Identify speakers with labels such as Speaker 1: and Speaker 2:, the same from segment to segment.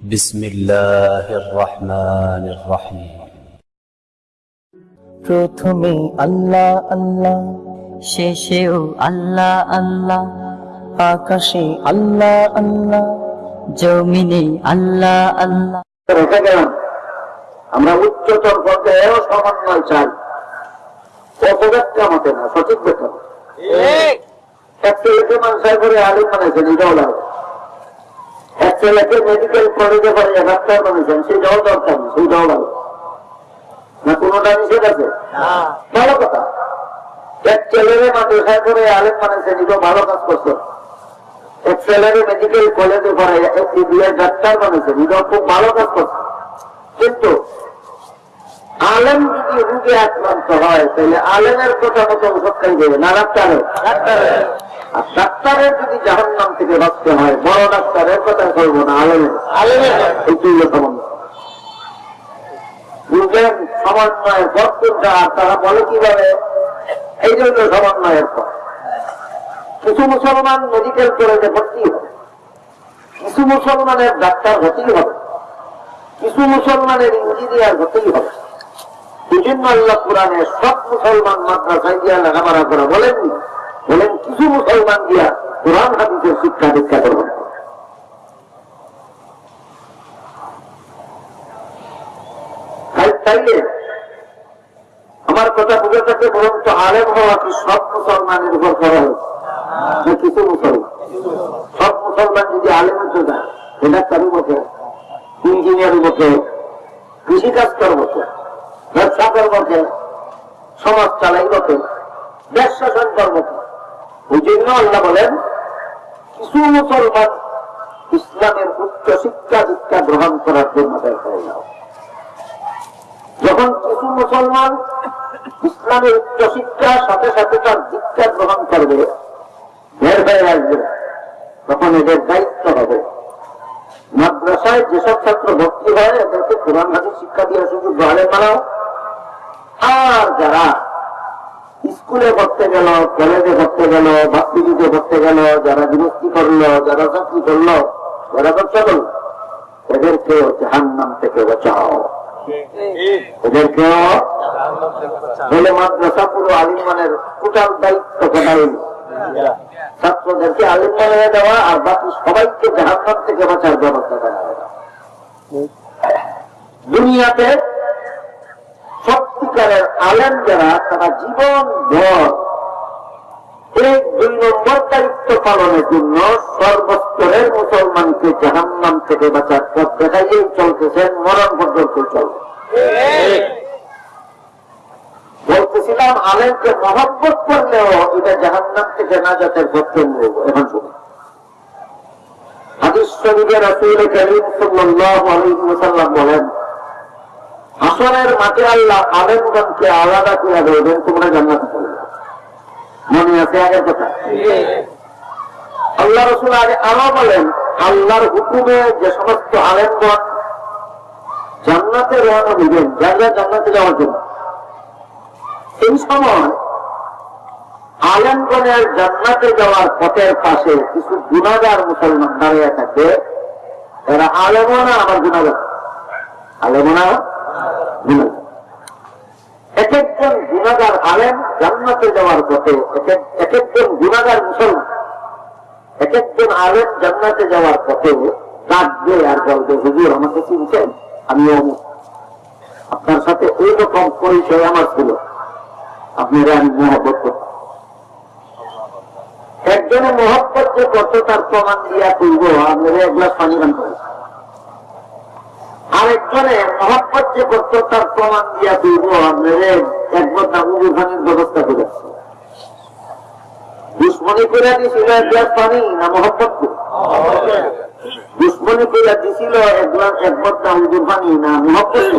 Speaker 1: بسم الله الرحمن الرحيم
Speaker 2: প্রথমে আল্লাহ আল্লাহ
Speaker 3: শেষেও আল্লাহ আল্লাহ
Speaker 2: আকাশে আল্লাহ আল্লাহ
Speaker 3: জমিনে আল্লাহ আল্লাহ
Speaker 4: রেখে গেলাম আমরা উচ্চতর পর্যায়েও সমন্বয় চাই অপব্যাখ্যা মতে না সঠিক ব্যাখ্যা মতে। এক ছেলেকে মানুষের করে আলিম বানাইছেন এটাও লাগবে এক ছেলেকে মেডিকেল কলেজে করে ডাক্তার বানাইছেন সেটাও দরকার সেইটাও লাগবে না কোনোটা নিষেধ আছে? ভালো কথা। এক ছেলেরে মাদ্রাসায় করে আলিম বানাইছেন এটাও ভালো কাজ করছেন এক ছেলেরে মেডিকেল কলেজে পড়ে এমবিবিএস ডাক্তার বানিয়েছেন এটাও খুব ভালো কাজ করছে। কিন্তু আলেম যদি রোগে আক্রান্ত হয় তাহলে আলেমের কথা মতো ওষুধ খাই দেবে না ডাক্তারের। আর ডাক্তারের যদি জাহান নাম থেকে বাঁচতে হয় বড় ডাক্তারের কথা করব না আলেমের আলেমের এই সমন্বয় বুঝলেন সমন্বয়ের ভক্তটা আর তারা বলে কীভাবে? এই জন্য সমন্বয়ের পর কিছু মুসলমান মেডিকেল কলেজে ভর্তি হবে। কিছু মুসলমানের ডাক্তার হতেই হবে। কিছু মুসলমানের ইঞ্জিনিয়ার হতেই হবে। জন্য আল্লাহ কোরআনে সব মুসলমান মাদ্রাসায় দিয়া লেখাপড়া করা বলেননি। বলেন কিছু মুসলমান দিয়া কোরআন, হাদিসের শিক্ষা দীক্ষা করবেন। আমার কথা বুঝে থাকে বরং তো আলেম হওয়া কি সব মুসলমানের উপর করা হয়েছে কিছু মুসলমান? সব মুসলমান যদি আলেমের তো যায় ডাক্তারি বসে ইঞ্জিনিয়ার বসে কৃষিকাজ কর বসে ব্যবসা কর বসে সমাজ চালাই বসে দেশ শাসন কর বসে ওই জন্য আল্লাহ বলেন, কিছু মুসলমান ইসলামের উচ্চ শিক্ষা দীক্ষা গ্রহণ করার জন্য বের যখন কিছু মুসলমান ইসলামের উচ্চ শিক্ষার সাথে সাথে তার দীক্ষা গ্রহণ করবে, বের হয়ে আসবে। তখন এদের দায়িত্ব হবে। মাদ্রাসায় যেসব ছাত্র ভর্তি হয়, এদেরকে কোরআন হাদিস শিক্ষা দিয়ে সুযোগ গ্রহণে বানাও আর যারা স্কুলে ভর্তে গেল, কলেজে ভর্তে গেল ভাতৃদিতে ভর্তে গেল, যারা গৃহস্থী করল, যারা চাকরি করল যারা ব্যবসা করল এদেরকেও জাহান্নাম থেকে বাঁচাও। মাদ্রাসা পুরো আলিমানের টোটাল দায়িত্ব ছাত্রদেরকে দেওয়া আর বাকি সবাইকে জাহান্নাম থেকে বাঁচার ব্যবস্থা দুনিয়াতে সত্যিকারের আলেম যারা, তারা জীবন ভর। এই দুই নম্বর দায়িত্ব পালনের জন্য সর্বস্তরের মুসলমানকে জাহান্নাম থেকে বাঁচার পথ দেখাইয়েই চলতেছেন মরণ পর্যন্ত চলবে। বলতেছিলাম, আলেমকে মহব্বত করলেও এটা জাহান্নাম থেকে নাজাতের পক্ষে নেব এখন শুনুন। হাদিস শরীফে রাসূল করিম সাল্লাল্লাহু আলাইহি ওয়াসাল্লাম বলেন হাসরের মাঠে আল্লাহ আলেমগণকে আলাদা করে দেবেন, তোমরা জান্নাতে মনে আছে আগের কথা? আল্লাহ রসুল আগে আরও বলেন, আল্লাহর হুকুমে যে সমস্ত আলেমগণ জান্নাতে রওনা দিবেন, যারা জান্নাতে যাওয়ার জন্য। এই সময় আলেমগণের জান্নাতে যাওয়ার পথের পাশে কিছু গুণাগার মুসলমান দাঁড়িয়ে থাকবে এরা আলেমও না আমার গুণাগার? আলেমও এক একজন গুণাগার আলেম জান্নাতে যাওয়ার পথে এক এক- এক একজন গুণাগার মুসলমান এক একজন আলেম জান্নাতে যাওয়ার পথে ডাকবে আর বলবে, হুজুর, আমাকে চিনছেন? আমি আপনার সাথে এইরকম পরিচয় আমার ছিল। আপনারা আমি মহব্বত করতাম। একজনে মহব্বত যে করতো, তার প্রমাণ দিয়া করব আপনারা এক গ্লাস পানি পান করে আরেকজনে মহব্বত যে করতো, তার প্রমাণ দিয়া করব আপনারা এক বদনা উজুর পানির ব্যবস্থা করে। দুশ্মনী করে দিয়েছিল এক পানি না মহব্বত দুশ্মনী করে দিছিল এক গ্লাস, এক বদনা না মহব্বত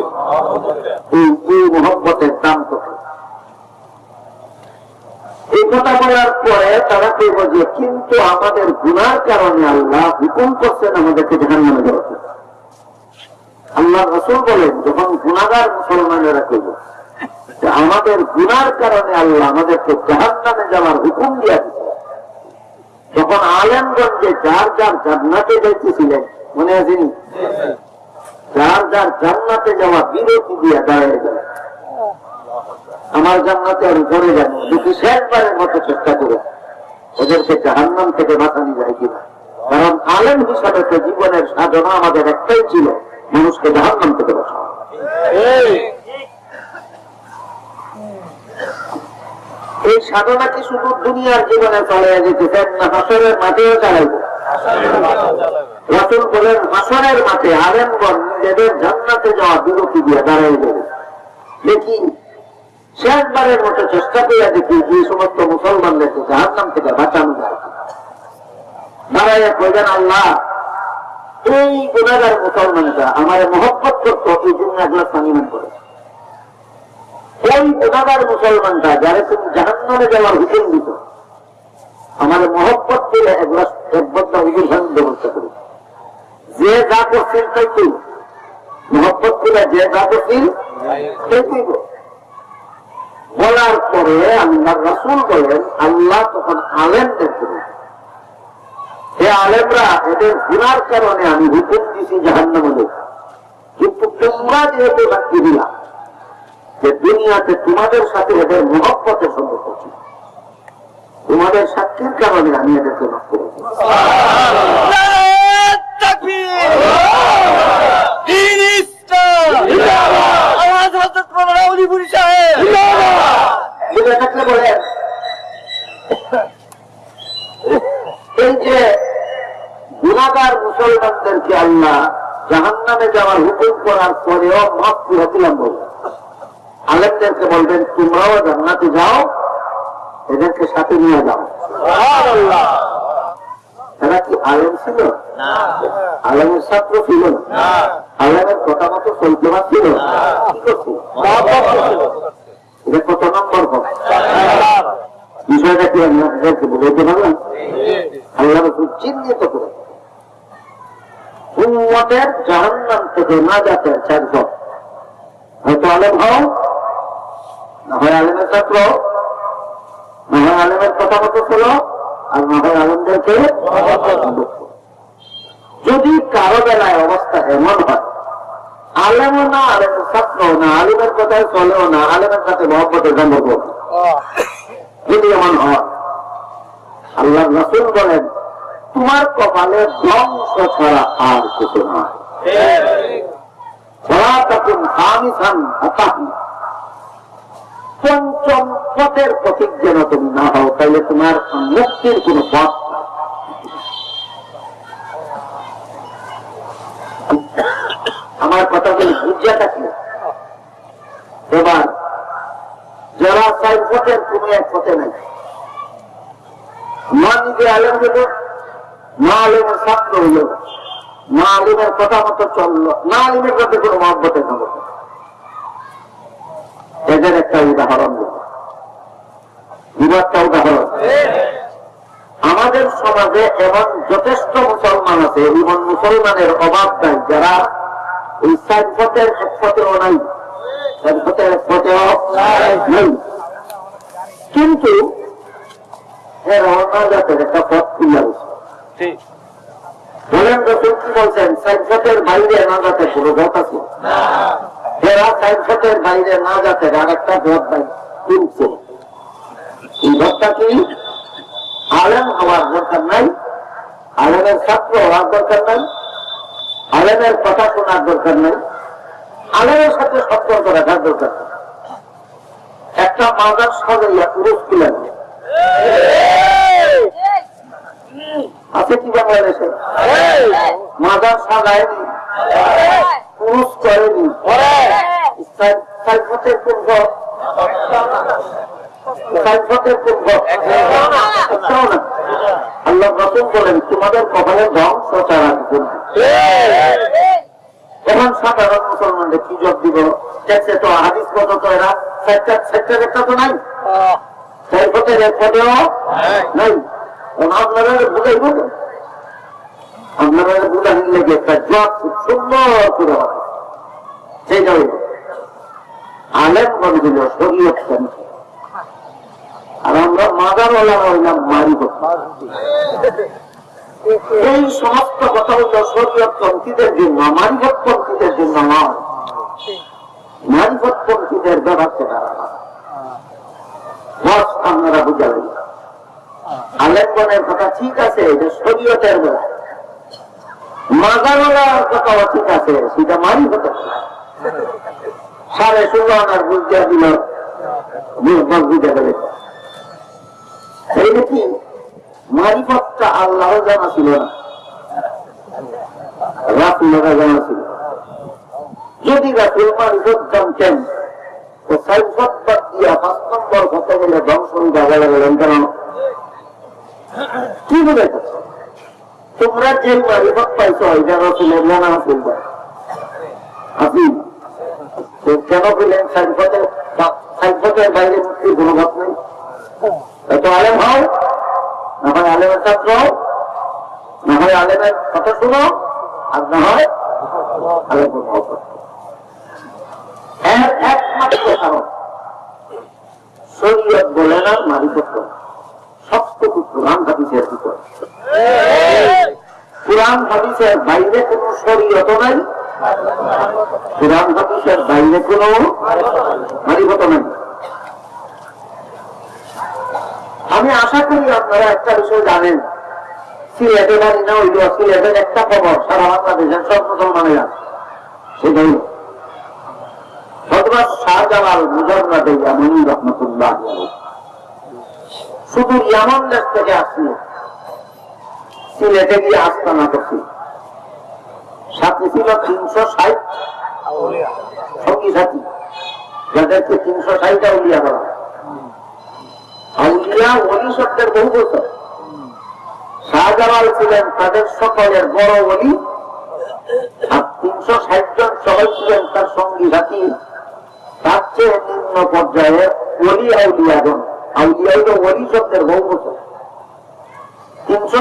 Speaker 4: এই এই মহব্বতের দাম কত? এই কথা বলার পরে তারা কইব যে, কিন্তু আমাদের গুণার কারণে আল্লাহ হুকুম করছেন আমাদেরকে যেখানে নামে উচিত। আল্লাহ রসুল বলেন, যখন গুণাগার মুসলমানেরা কইব যে আমাদের গুনার কারণে আল্লাহ আমাদেরকে জাহান নামে যাওয়ার হুকুম দিয়া দিচ্ছে তখন আলেমগঞ্জে যার যার জান্নাতে যাইতেছিলেন, মনে আছে? যার যার জান্নাতে যাওয়া বিরতি দিয়ে দাঁড়িয়ে গেল আমার জান্নাতে আমি পড়ে যাব যদি শেষবারের মতো চেষ্টা করে ওদেরকে জাহান্নাম থেকে বাঁচানো যায় কিনা? কারণ আলেম হিসাবে তো জীবনের সাধনা আমাদের একটাই ছিল। মানুষকে জাহান্নাম থেকে বাঁচানো এই। সাধনা কি শুধু দুনিয়ার জীবনে চলে যেতেছেন না হাসরের মাঠেও চালাইব? রাসুল বলেন হাসরের মাঠে আলেমগণ নিজেদের জান্নাতে যাওয়া বিরতি দিয়ে দাঁড়াই যাবে দেখি শেষবারের মতো চেষ্টা করে দেখি এই সমস্ত মুসলমানদেরকে জাহান্নাম থেকে বাঁচানো যায় দাঁড়াইয়া কইবেন আল্লাহ এই গুণাগার মুসলমানরা আমার মহব্বত করতো এই জন্য এক গ্লাস পানি মান করেছে। ওই গুণাগার মুসলমানরা যারা তুমি জাহান্নামে যাওয়ার হুকুম দিত আমার মহব্বত করে এক গ্লাস এক বদ্ধ হুজুর ভাঙ ব্যবস্থা করি। যে যা করছিল তাই তুই মহব্বত করে যে যা করছিল বলার পরে আল্লাহ রাসুল বলেন আল্লাহ তখন আলেমদেরকে বলেন, হে আলেমরা এদের গুনার কারণে আমি হুকুম দিছি জাহান্নামে কিন্তু তোমরা যেহেতু সাক্ষী দিলা যে দুনিয়াতে তোমাদের সাথে এদের মহব্বতের সম্পর্ক ছিল তোমাদের সাক্ষীর কারণে আমি এদেরকে মাফ করেছি এই যে গুণাগার মুসলমানদেরকে আল্লাহ জাহান নামে যাওয়ার হুকুম করার পরেও মাফ করেছিলাম বলবেন আলেমদেরকে বলবেন তোমরাও জান্নাতে যাও এদেরকে সাথে নিয়ে যাও। এরা কি আলেম ছিল? আলেমের ছাত্র ছিল? আলেমের কথা মতো চলতে পারছিল এটা কত নম্বর বিষয়টা কি আমি আপনাদেরকে বলতে পারলাম? আল্লাহ চিহ্নিত করে। উম্মতের জাহান্নাম থেকে না যাতে চারজন হয়তো আলেম হও না হয় আলেমের ছাত্র না হয় আলেমের কথা মতো ছিল আর না হয় আলেমদেরকে যদি কারও বেলায় অবস্থা এমন হয় আলেমও না আলেমের ছাত্র না আলিমের কথায় চলেও না আলেমের সাথে মহব্বতের সম্পর্ক যদি এমন হয় আল্লাহ রসুল বলেন তোমার কপালে ধ্বংস ছাড়া আর কিছু নয় পঞ্চম পথের প্রতীক যেন তুমি না হও তাহলে তোমার মুক্তির কোন পথ। আমার কথাগুলি বুঝিয়া থাকলে এবার যারা চাই পথের কোন এক পথে নাই। মা নিজে আলেম হইল না আলেমের ছাত্র হইল না আলিমের কথা মতো আলিমের সাথে কোনো এদের একটা উদাহরণ উদাহরণ। আমাদের সমাজে এমন যথেষ্ট মুসলমান আছে এবং মুসলমানের অভাব নাই, যারা এই সাইড পথের এক নাই। কিন্তু এর অনাজাতের একটা পথ খুলে গেছে বলেন রসুল বলছেন? সাইড বাইরে না যাতে কোনো পথ আছে? এরা সাইড বাইরে না যাতে আর একটা পথ কিনছে এই পথটা কি আলেম হওয়ার দরকার নাই? আলেমের ছাত্র হওয়ার দরকার নাই? আলেমের কথা শোনার দরকার নাই? আলেমের সাথে সম্পর্ক রাখার দরকার একটা মাদার সাজাইয়া পুরুষ তুলেন আছে কি বাংলাদেশে মাদার সাজায়নি। পুরুষ করেনি। সাইফতের সাইফতের না। আল্লাহ বলেন তোমাদের কপালের ধ্বংস না। এখন সাধারণ মুসলমানদের কি জব দিব? দেখছে তো হাদিস কত তো এরা? সেক্টর সেক্টর একটা তো নাই। সাইফতের এক পদেও নাই। আপনারা বুঝাইব আপনারা লেগে একটা জব খুব সুন্দর করে হবে। সেইটা হইল আলেম শরীয়ত কেন আর আমরা মাদারওয়ালা হইলাম মারি এই সমস্ত কথা হলো শরীয়তপন্থীদের জন্য মারিফতপন্থীদের জন্য নয়। মারিফতপন্থীদের ব্যাপারটা তারা না। বস আপনারা বুঝালেন। আলেমগণের কথা ঠিক আছে শরীয়তের বেলা। মাগানোলার কথাও ঠিক আছে, সেটা মারিফতের বেলা। সাড়ে ষোলো আনার বুঝতে দিল আল্লাহ জানা ছিল জানা ছিল। যদি তো দিয়া হতে ধ্বংস জায়গা গেলেন কেন কি বুঝেছ তোমরা যে মারিফত পাইছ এটা রসুলের জানা ছিল আপনি কেন পেলেন সাইফতের বাইরে মুক্তি কোনো নেই? এত আলেম হও, না হয় আলেমের ছাত্র না হয় আলেমের কথা শুনো, আর না হয় আলেমের মহব্বত করো। এর একমাত্র কারণ, শরীয়ত বলে না মারিফত বলে আমি আশা করি আপনারা একটা বিষয় জানেন। সিলেটে জানি না সিলেটের একটা খবর, সারা বাংলাদেশের সব মুসলমানেরা। হজরত শাহজালাল মুজর্রাদে ইয়ামানি রহমতুল্লাহ শুধু ইয়ামান দেশ থেকে আসছিল সিলেটে গিয়ে আস্তানা করছি সাথে ছিল তিনশো ষাট সঙ্গী সাথী। যাদেরকে তিনশো ষাটটা উলিয়া বলা আউলিয়া ওলি শব্দের বহু বছর। শাহজালাল ছিলেন তাদের সকলের বড় ওলি। আর তিনশো ষাট জন সবাই ছিলেন তার সঙ্গী সাথী। তার চেয়ে নিম্ন পর্যায়ে ওলি আউলিয়াগণ আউলিয়া হইল ওলি শব্দের তিনশো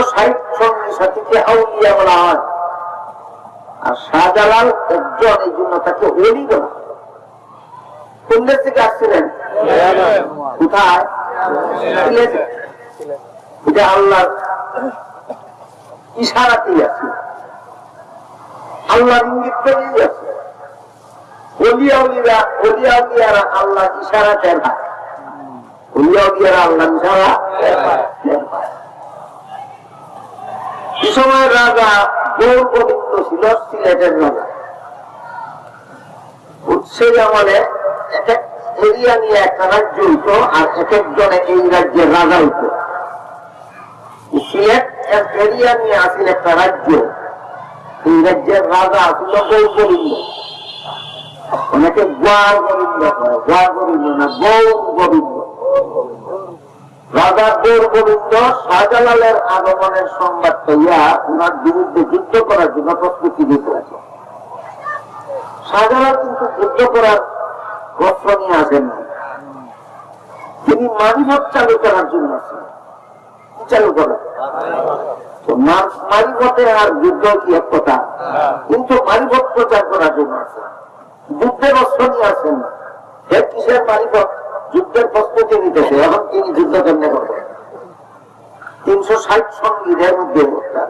Speaker 4: আর ইশারাতেই আছে। ইঙ্গিত করেই আছে। আল্লাহ ইশারা টের অলিয়া উলিয়ারা আল্লাহ ইশারা? টের সময় রাজা গৌর গোবিন্দ ছিল, সিলেটের রাজা। সেই আমলে এক এক এরিয়া নিয়ে একটা রাজ্য হইতো আর এক একজনে এই রাজ্যের রাজা হইতো। সিলেট এক এরিয়া নিয়ে আসিল একটা রাজ্য। এই রাজ্যের রাজা আসিল গৌর গোবিন্দ। অনেকে গোয়ার গোবিন্দ গোয়ার গোবিন্দ না, গৌর গোবিন্দ। রাজা গৌর শাহজালালের আগমনের সংবাদ পাইয়া ওনার বিরুদ্ধে যুদ্ধ করার জন্য প্রস্তুতি দিতে আছে। শাহজালাল কিন্তু যুদ্ধ করার বস্ত্র নিয়ে আসেন তিনি মারিভত চালু করার জন্য আছেন। চালু করেন? মারিভতে আর যুদ্ধ কি এক কথা? কিন্তু মারিভত প্রচার করার জন্য আছে যুদ্ধের অস্ত্র নিয়ে আসেন না কিসের মারিভত যুদ্ধের প্রস্তুতি নিতেছে, এখন তিনি যুদ্ধ কেমনে করবেন? তিনশো ষাট সঙ্গীদের মধ্যে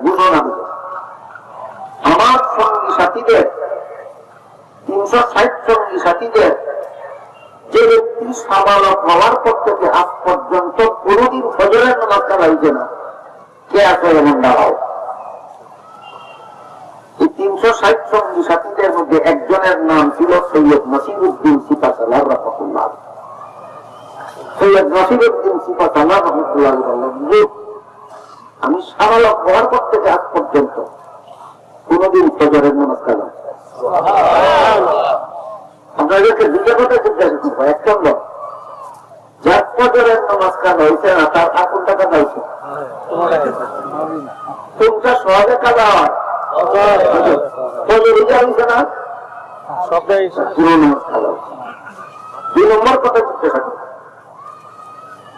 Speaker 4: ঘোষণা দিল আমার সঙ্গী সাথীদের, তিনশো ষাট সঙ্গী সাথীদের, যে ব্যক্তি সাবালক হওয়ার পর থেকে আজ পর্যন্ত কোনদিন ফজরের নামাজ চালাইছে না, কে আছে এমন দাঁড়াও? এই তিনশো ষাট সঙ্গী সাথীদের মধ্যে একজনের নাম ছিল সৈয়দ নসিরুদ্দিন সিপাসাল্লাহ রহমতুল্লাহ সৈয়দ নসিরুদ্দিন সিপাসাল্লাহ রহমতুল্লাহ বললেন "যে আমি হওয়ার পর থেকে আজ পর্যন্ত। কোনদিন ফজরের নামাজ আপনাদেরকে দুটো কথা জিজ্ঞাসা করব এক নম্বর যার ফজরের নামাজ কাজা হয়েছে না তার হয়েছে কোনটা সহজে কাজা হয়। ফজর হয়েছে না? পুরো নামাজ কাজা হয়েছে দুই নম্বর কথা জিজ্ঞাসা করব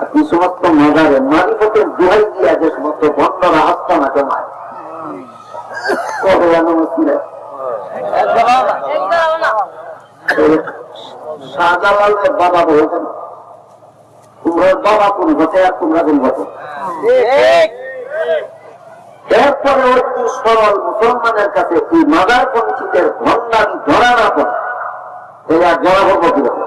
Speaker 4: আর সমস্ত মাজারে মারিফতের দোহাই দিয়া যে সমস্ত বন্দরা আস্তানা ঘটে এরপরে মুসলমানের কাছে এই মাদার পঞ্চিতের ভণ্ডামি ধরা না পড়ে এরা কীরকম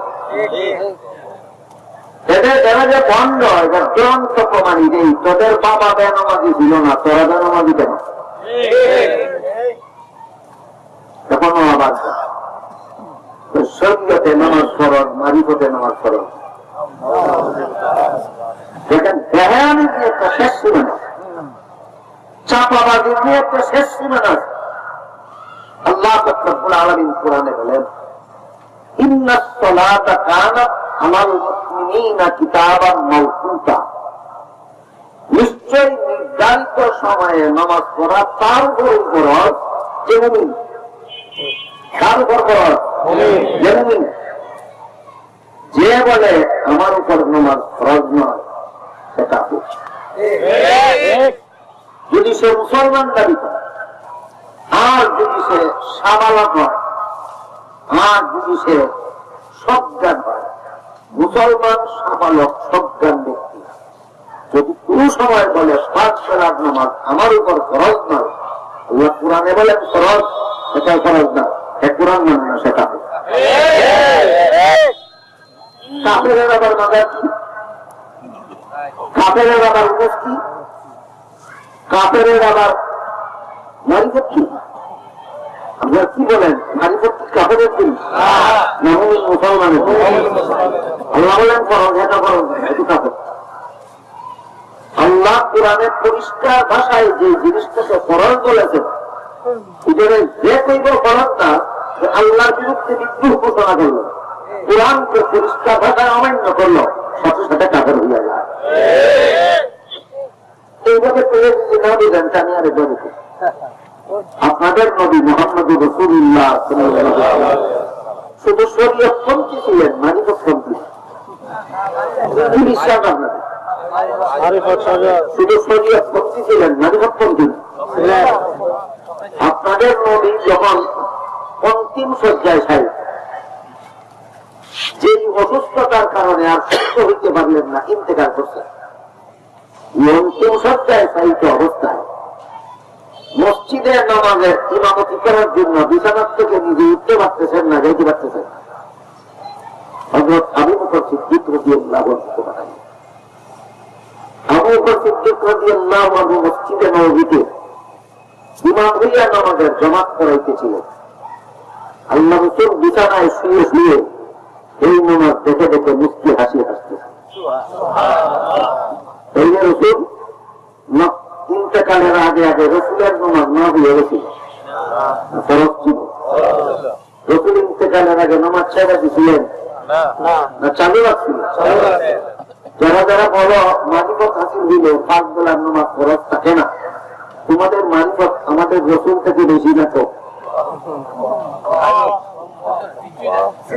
Speaker 4: এদের এরা যে ভণ্ড এবার চূড়ান্ত প্রমাণী নেই তোদের বাবা বেনমাজি ছিল না, তোরা বেনমাজি কেন? এখনও আবার নামাজ ফরজ মারিফতে নামাজ ফরজ আল্লাহ আলামিন বলেন মাওকুতা নিশ্চয় নির্ধারিত সময়ে নামাজ পড়া তার উপর ফরজ যে মুমিন কার উপর ফরজ যে যে বলে আমার উপর নামাজ ফরজ নয় সে কাপুর যদি সে মুসলমান দাবি করে, আর যদি সে সাবালক হয়, আর যদি সে সজ্ঞান হয় মুসলমান সাবালক সজ্ঞান ব্যক্তি। যদি কোনো সময় বলে, পাঁচ বেলার নামাজ আমার উপর ফরজ নয়, আল্লাহ কোরআনে বলেন, ফরজ এটা ফরজ না। সে কোরআন মানে না সেটা। কাপের আবার মাদার কি? কাপের আবার উপস কি কাপের আবার মারিফত কি কি বলেন? মারিফত কি কাপের কি? না মুমিন মুসলমানের আল্লাহ বলেন ফরজ এটা না, এটা কাপের আল্লাহ পরিষ্কার ভাষায় যে জিনিসটাকে যে কইব আল্লাহর বিরুদ্ধে বিদ্রোহ ঘোষণা করল। কোরআনকে পরিষ্কার ভাষায় অমান্য করল সাথে সাথে কাপের হইয়া যায়। এইভাবে করে যদি না দিলেন তা আপনাদের নবী মোহাম্মদ রসুল্লাহ শুধু শরীয়ত পন্থী ছিলেন বিশ্বাস আপনাদের? শুধু ছিলেন আপনাদের নবী যখন অন্তিম শয্যায় সাহেব যে অসুস্থতার কারণে আর সুস্থ হইতে পারলেন না ইন্তেকার করছেন। অন্তিম শয্যায় সাহিত্য অবস্থায়। মসজিদের নামাজের ইমামতি করার জন্য বিছানার থেকে নিজে উঠতে পারতেছেন না যাইতে পারতেছেন না। হযরত আবু বকর সিদ্দিক রাদিয়াল্লাহু আনহু বানাই আবু বকর সিদ্দিক রাদিয়াল্লাহু আনহু মসজিদে নববীতে ইমাম হইয়া নামাজের জমাত করাইতেছিলেন আল্লাহ রসুল বিছানায় শুয়ে শুয়ে এই নামাজ দেখে দেখে হাসি হাসতেছে। এই রসুল ইন্তেকালের আগে আগে রসুলের নামাজ না হয়ে গেছিল ছিল রসুল ইন্তেকালের আগে নামাজ ছেড়ে দিছিলেন? না। চালু রাখছিল। যারা যারা বলো মারিফত হাসিল দিলে পাঁচ বেলার নামাজ ফরজ থাকে না? তোমাদের মারিফত আমাদের রসুল থেকে বেশি না তো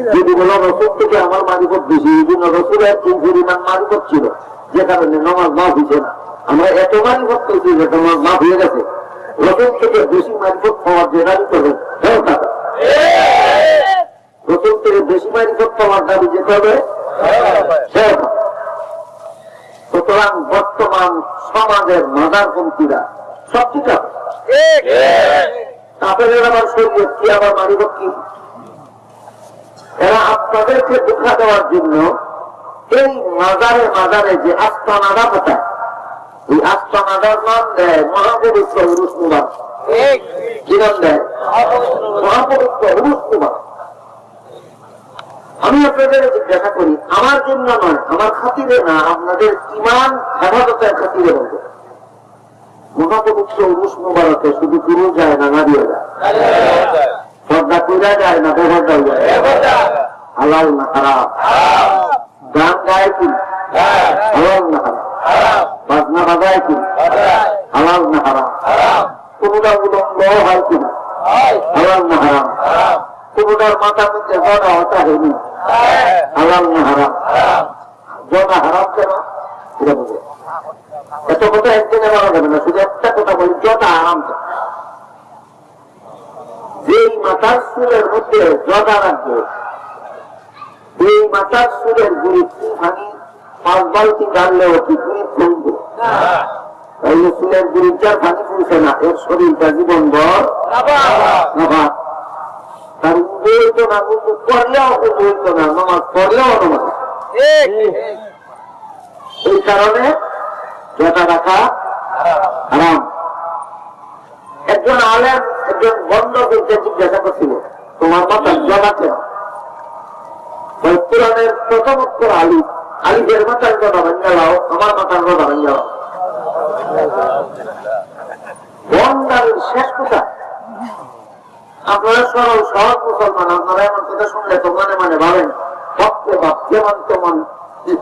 Speaker 4: যদি বলো রসুল থেকে আমার মারিফত বেশি রসুলের এই পরিমাণ মারিফত ছিল। যে কারণে নামাজ মাফ হয়েছে না। আমরা এত মারিফত পেয়েছি যে নামাজ মাফ হয়ে গেছে। রসুল থেকে বেশি মারিফত পাওয়ার যে দাবি করবে হ্যাঁ থেকে বেশি মারিফত পাওয়ার দাবি যেতে হবে হ্যাঁ সুতরাং বর্তমান সমাজের মাদারপন্থীরা সব ঠিক তাদের আবার শরীর কি, আবার মারিফত কি? এরা আপনাদেরকে দেখা দেওয়ার জন্য এই মাজারে মাজারে যে আস্তানাদা পোতায় এই আস্তানাদার নাম দেয় মহাপবিত্র উরুস মুবাদ কি নাম দেয়? মহাপবিত্র উরুস মুবাদ আমি আপনাদের জিজ্ঞাসা করি আমার জন্য নয় আমার খাতিরে না আপনাদের ইমান হেফাজতের খাতিরে বলব। মহাপবিত্র উরুস মুবারকে শুধু পুরুষ যায় না নারীও যায়? পর্দা কইরা যায় না বেপর্দা যায়? হালাল না খারাপ গান গায় কি? হালাল না খারাপ বাজনা বাজায় কি হালাল না হারাম? কোনটা উলম্ব হয় কিনা? হালাল না হারাম? জোড়ার মাথার মধ্যে জোড়া হতা হয়নি? হালাল না হারাম? জোড়া হারাম কেন? এটা বুঝে এত কথা একদিনে বলা যাবে না। শুধু একটা কথা বলি জোড়া হারাম কেন? যেই মাথার চুলের মধ্যে জগা রাখবে এই মাথার চুলের গুড়ি ভাঙি পাঁচ বালতি ডাললেও কি গুড়ি ফুলবে তাইলে চুলের গুড়িটার ভাঙি ফুলছে না? এর শরীরটা জীবন ভর তার উজু হইতো না উজু করলেও উজু হইতো না নামাজ পড়লেও নামাজ। এই কারণে জটা রাখা হারাম। একজন আলেম একজন বন্ধ করতে জিজ্ঞাসা করছিল তোমার মাথা জমা কেন ওই কোরআনের প্রথম অক্ষর আলি আলিফের মাথার কথা ভেঙে লাও আমার মাথার কথা ভেঙে লাও শেষ কথা। আপনারা সরল সহজ মুসলমান, আপনারা এমন কথা শুনলে তো মনে মনে ভাবেন, ভক্ত বা প্রেমান্ত মন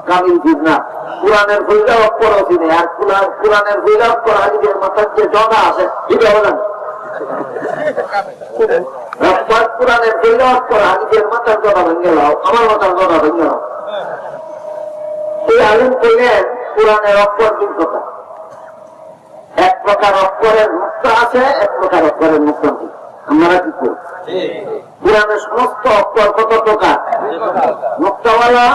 Speaker 4: কামিল ঠিক না। কোরআনের বইটা অক্ষর অধীনে, আর কোরআন, কোরআনের বইটা অক্ষর আলিফের মাথার যে জগা আছে এটা কোরআনের আলিফের মাথার জগা ভেঙে লাও আমার মাথার জগা ভেঙে লাও এই আলিম কইলেন কোরআনের অক্ষর দুই কথা এক প্রকার অক্ষরের মুক্ত আছে, এক প্রকার অক্ষরের মুক্ত নেই। আমরা কি করি কোরআনের সমস্ত অক্ষর কত প্রকার? মুক্তওয়ালা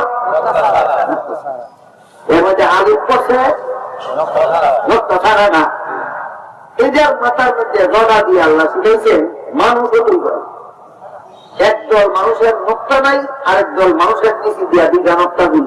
Speaker 4: এর মধ্যে আলিফ করছে মুক্ত ছাড়া না। যে মাথার মধ্যে জগা দিয়ে আল্লাহ শিখেছেন মানুষ দুই করে একদল মানুষের মুক্ত নাই আরেক দল মানুষের নিচে দিয়া দুইটা নক্তা দিল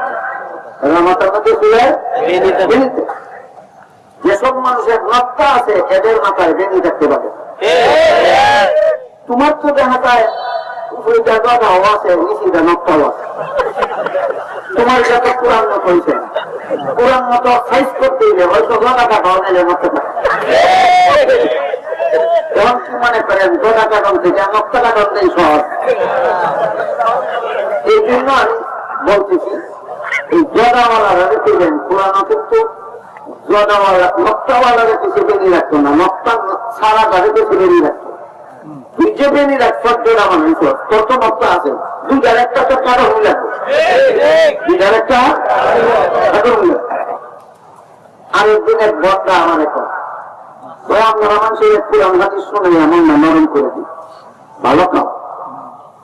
Speaker 4: মাথার মধ্যে চুলের যেসব মানুষের নক্তা আছে এদের মাথায় বেনি থাকতে পারে। তোমার তো দেখা যায় তোমার যত পুরান মত হয়েছে। পুরান মতো সাইজ করতে হয়তো গদা কাটাও নিলে নক্তা এখন কি মনে করেন গদা কাটন থেকে নক্তা কাটন নেই সহজ। এই জন্য আমি বলতেছি এই গদাওয়ালারা রেখেছেন পুরানো কিন্তু গদাওয়ালা নক্তাওয়ালারা কিছু বেরিয়ে রাখতো না নক্তা সারা গাড়ি কিছু বেরিয়ে রাখতো তুই যে রাখছ মানুষ তোর তো আছে তো লাগবে আমার এখন। ওই শুনে এমন না করে দিই ভালো কাম।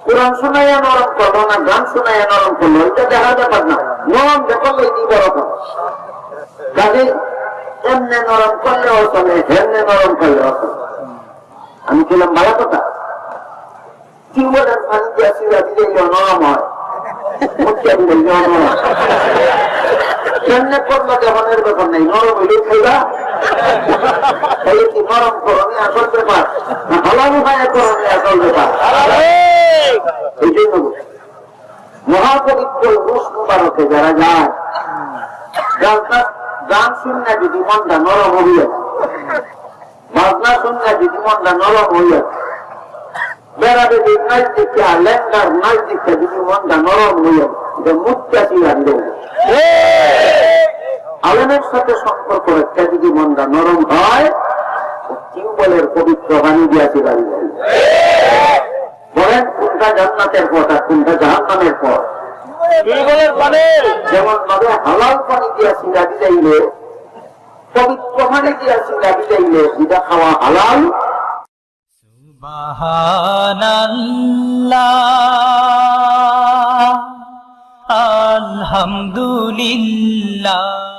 Speaker 4: কোরআন শোনাইয়া নরম করল না গান শোনাইয়া নরম করল এটা দেখার ব্যাপার না। নরম দেখল এটি বড় কথা কাজে এমনি নরম করলেও চলে হেমনে নরম করলেও চলে আমি ছিলাম ভালো কথা। টিউবওয়েলের পানি দিয়ে সিরা দিলে নরম হয়। মুখে নরম হয় কেমনে করল এর ব্যাপার নেই? নরম হইলে খাইবা? তাহলে কি নরম করণে আসল ব্যাপার। হালাল উপায় করণে আসল ব্যাপার। এই জন্য মহাপবিত্র রুশ মুবারকে যারা যায় গান শুননা যদি মনটা নরম হইয়া বাজনা শুননা যদি মনটা নরম হইয়া বেড়াবে যে নাচ দেখে আর লেঙ্গার নাচ দেখে যদি মনটা নরম হইয়া মুক্তা চিরা দেবে আলমের সাথে সম্পর্ক রেখে যদি মনটা নরম হয় টিউবওয়েলের পবিত্র পানি দিয়াছে বাড়ি বলেন কোনটা জান্নাতের পথ আর কোনটা জাহান্নামের পথ? যেমন ভাবে হালাল পানি দিয়া সিরা দিলাইলে পবিত্র পানি দিয়া দিলাইলে এটা খাওয়া হালাল।
Speaker 3: আলহামদুলিল্লাহ।